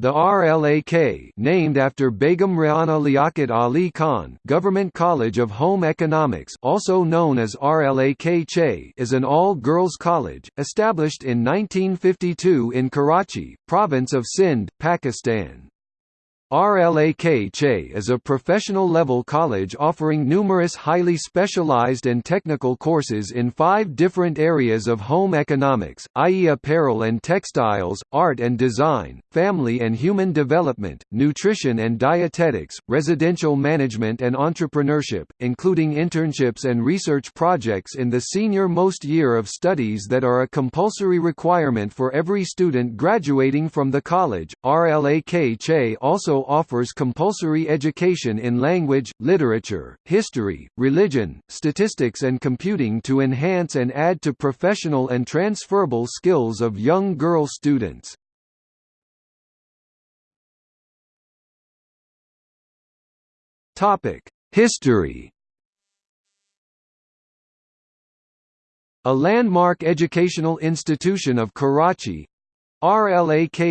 The RLAK named after Begum Rana Liaquat Ali Khan Government College of Home Economics also known as RLAK is an all-girls college, established in 1952 in Karachi, province of Sindh, Pakistan. RLAK CHE is a professional-level college offering numerous highly specialized and technical courses in five different areas of home economics, i.e. apparel and textiles, art and design, family and human development, nutrition and dietetics, residential management and entrepreneurship, including internships and research projects in the senior-most year of studies that are a compulsory requirement for every student graduating from the college. RLAK CHE also offers compulsory education in language, literature, history, religion, statistics and computing to enhance and add to professional and transferable skills of young girl students. History A landmark educational institution of Karachi, RLAKGOVT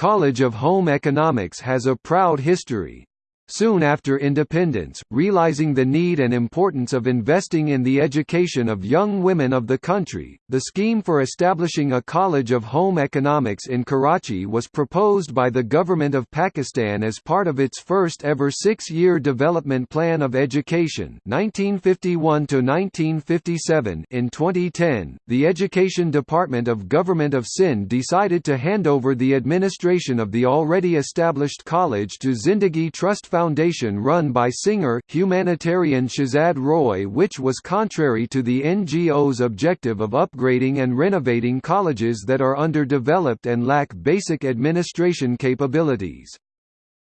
College of Home Economics has a proud history. Soon after independence, realizing the need and importance of investing in the education of young women of the country, the scheme for establishing a College of Home Economics in Karachi was proposed by the Government of Pakistan as part of its first ever six-year development plan of education 1951 -1957. In 2010, the Education Department of Government of Sindh decided to hand over the administration of the already established college to Zindagi Trust Foundation foundation run by singer, humanitarian Shehzad Roy which was contrary to the NGO's objective of upgrading and renovating colleges that are underdeveloped and lack basic administration capabilities.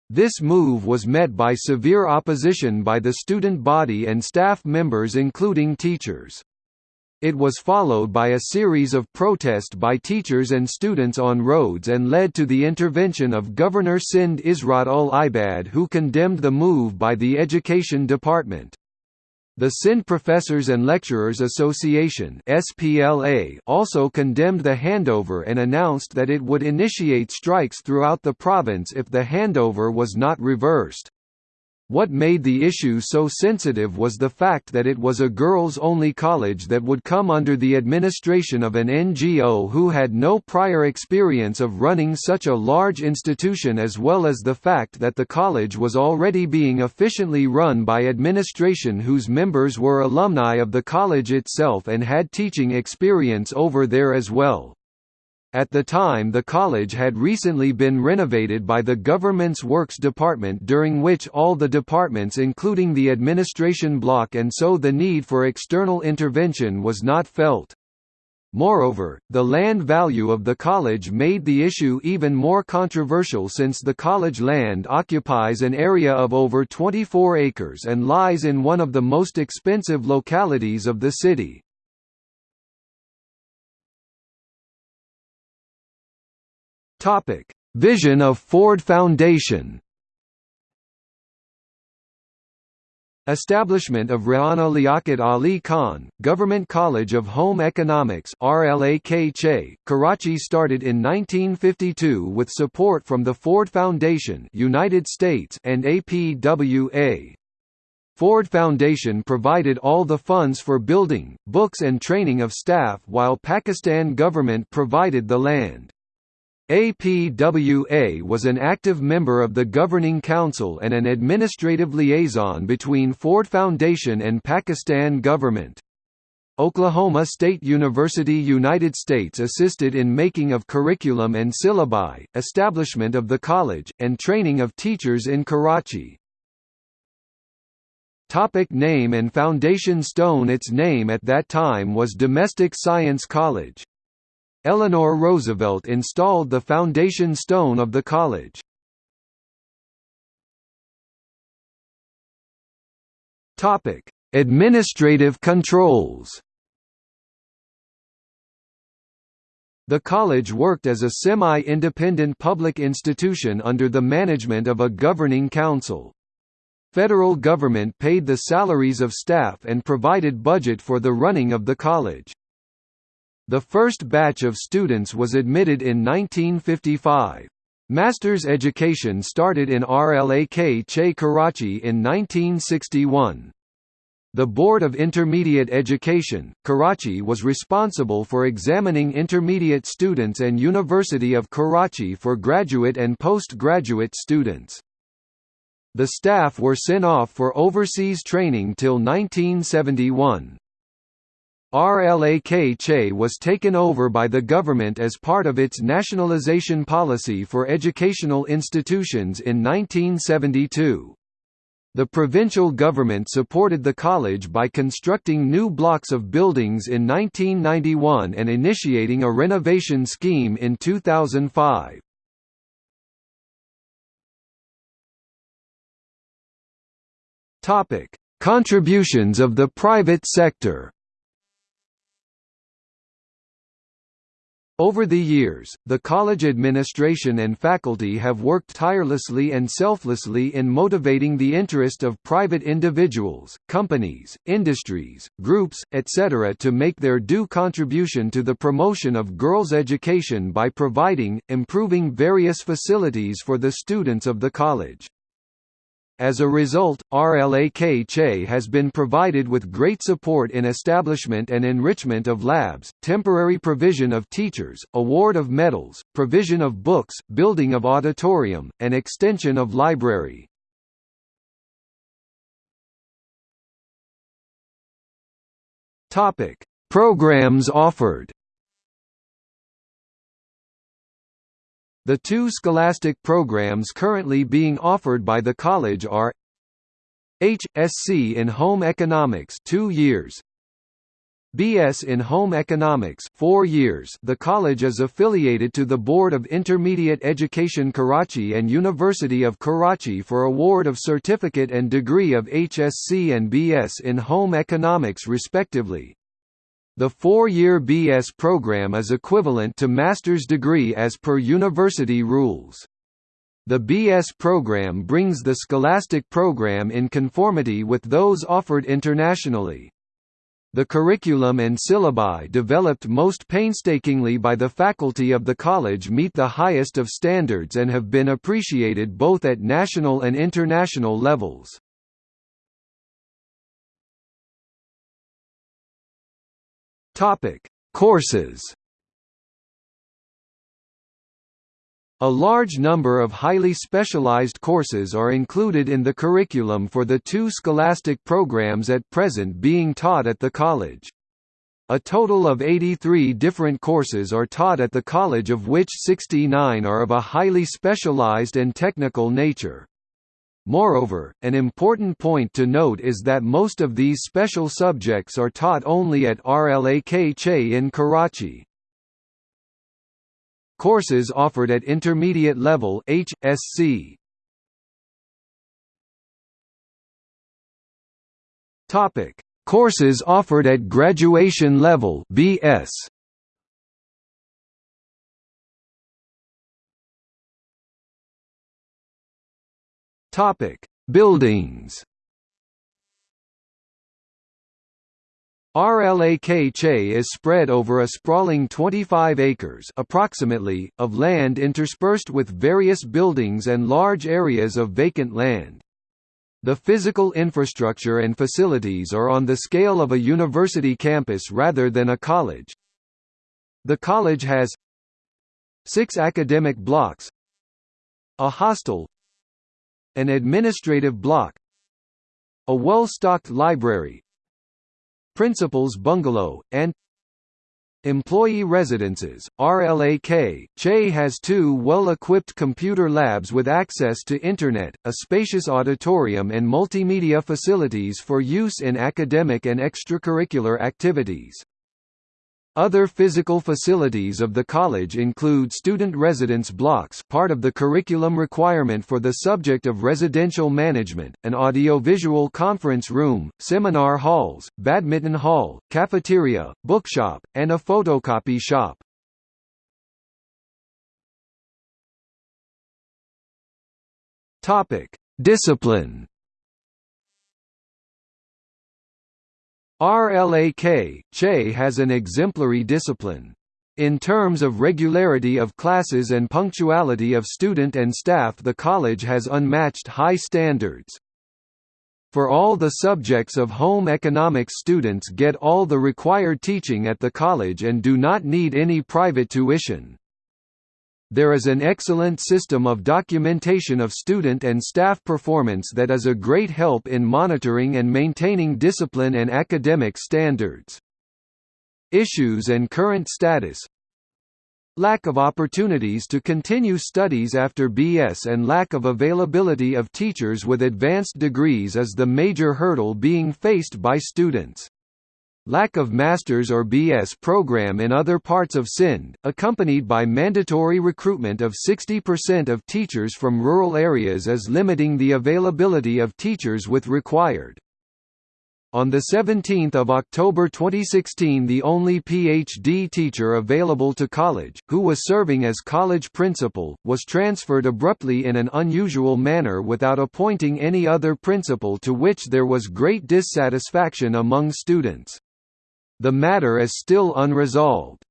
This move was met by severe opposition by the student body and staff members including teachers. It was followed by a series of protest by teachers and students on roads and led to the intervention of Governor Sindh Ishrat ul Ibad who condemned the move by the Education Department. The Sindh Professors and Lecturers Association (SPLA) also condemned the handover and announced that it would initiate strikes throughout the province if the handover was not reversed. What made the issue so sensitive was the fact that it was a girls-only college that would come under the administration of an NGO who had no prior experience of running such a large institution as well as the fact that the college was already being efficiently run by administration whose members were alumni of the college itself and had teaching experience over there as well. At the time the college had recently been renovated by the government's Works Department during which all the departments including the administration block and so the need for external intervention was not felt. Moreover, the land value of the college made the issue even more controversial since the college land occupies an area of over 24 acres and lies in one of the most expensive localities of the city. Topic: Vision of Ford Foundation. Establishment of Rana Liaquat Ali Khan, Government College of Home Economics Karachi started in 1952 with support from the Ford Foundation United States and APWA. Ford Foundation provided all the funds for building, books and training of staff while Pakistan government provided the land. APWA was an active member of the Governing Council and an administrative liaison between Ford Foundation and Pakistan government. Oklahoma State University United States assisted in making of curriculum and syllabi, establishment of the college, and training of teachers in Karachi. Topic name and foundation stone Its name at that time was Domestic Science College. Eleanor Roosevelt installed the foundation stone of the college. Topic: Administrative controls. The college worked as a semi-independent public institution under the management of a governing council. Federal government paid the salaries of staff and provided budget for the running of the college. The first batch of students was admitted in 1955. Master's education started in RLAK Che Karachi in 1961. The Board of Intermediate Education, Karachi was responsible for examining intermediate students and University of Karachi for graduate and postgraduate students. The staff were sent off for overseas training till 1971. RLAK was taken over by the government as part of its nationalization policy for educational institutions in 1972. The provincial government supported the college by constructing new blocks of buildings in 1991 and initiating a renovation scheme in 2005. Topic: Contributions of the private sector. Over the years, the college administration and faculty have worked tirelessly and selflessly in motivating the interest of private individuals, companies, industries, groups, etc. to make their due contribution to the promotion of girls' education by providing, improving various facilities for the students of the college. As a result, RLAK Che has been provided with great support in establishment and enrichment of labs, temporary provision of teachers, award of medals, provision of books, building of auditorium, and extension of library. Programs offered The two scholastic programs currently being offered by the college are H.Sc in Home Economics 2 years BS in Home Economics 4 years The college is affiliated to the Board of Intermediate Education Karachi and University of Karachi for award of certificate and degree of HSc and BS in Home Economics respectively. The four-year BS program is equivalent to master's degree as per university rules. The BS program brings the scholastic program in conformity with those offered internationally. The curriculum and syllabi developed most painstakingly by the faculty of the college meet the highest of standards and have been appreciated both at national and international levels. Topic: Courses. A large number of highly specialized courses are included in the curriculum for the two scholastic programs at present being taught at the college. A total of 83 different courses are taught at the college of which 69 are of a highly specialized and technical nature. Moreover, an important point to note is that most of these special subjects are taught only at RLAK Che in Karachi. Courses offered at intermediate level HSc. Topic: Courses offered at graduation level BS. Topic: Buildings. RLAK Che is spread over a sprawling 25 acres approximately, of land interspersed with various buildings and large areas of vacant land. The physical infrastructure and facilities are on the scale of a university campus rather than a college. The college has six academic blocks a hostel an administrative block a well-stocked library principal's bungalow, and Employee residences, RLAK, Che has two well-equipped computer labs with access to Internet, a spacious auditorium and multimedia facilities for use in academic and extracurricular activities. Other physical facilities of the college include student residence blocks part of the curriculum requirement for the subject of residential management, an audiovisual conference room, seminar halls, badminton hall, cafeteria, bookshop, and a photocopy shop. Discipline RLAK, CHE has an exemplary discipline. In terms of regularity of classes and punctuality of student and staff the college has unmatched high standards. For all the subjects of home economics students get all the required teaching at the college and do not need any private tuition. There is an excellent system of documentation of student and staff performance that is a great help in monitoring and maintaining discipline and academic standards. Issues and current status Lack of opportunities to continue studies after BS and lack of availability of teachers with advanced degrees is the major hurdle being faced by students. Lack of master's or BS program in other parts of Sindh, accompanied by mandatory recruitment of 60% of teachers from rural areas is limiting the availability of teachers with required on 17 October 2016 the only PhD teacher available to college, who was serving as college principal, was transferred abruptly in an unusual manner without appointing any other principal to which there was great dissatisfaction among students. The matter is still unresolved.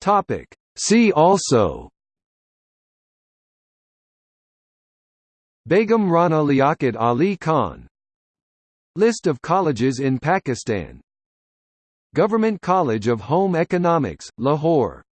Topic. See also Begum Rana Liaquat Ali Khan List of colleges in Pakistan Government College of Home Economics, Lahore